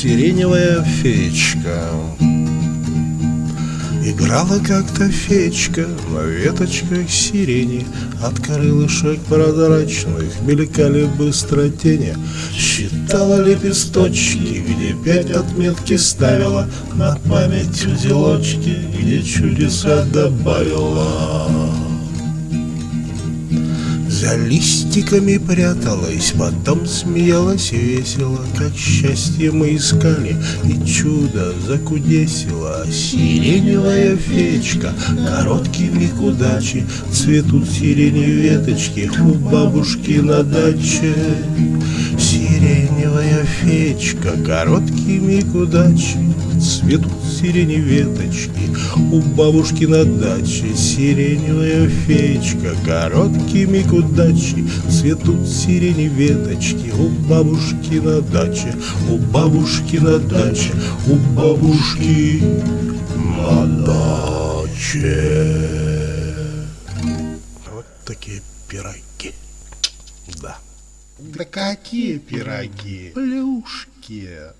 Сиреневая феечка. Играла как-то феечка на веточках сирени От крылышек прозрачных мелькали быстро тени. Считала лепесточки, где пять отметки ставила На память узелочки, где чудеса добавила за листиками пряталась, потом смеялась весело, Как счастье мы искали, и чудо закудесило. Сиреневая фечка, короткими к удаче, Цветут сирени веточки у бабушки на даче. Сиреневая фечка, короткими к удаче, Цветут сирени веточки у бабушки на даче. Сиреневая фечка, короткими к удаче, Цветут сирени веточки у бабушки на даче, У бабушки на даче, у бабушки на даче. Вот такие пироги. Да. Да какие пироги? Плюшки.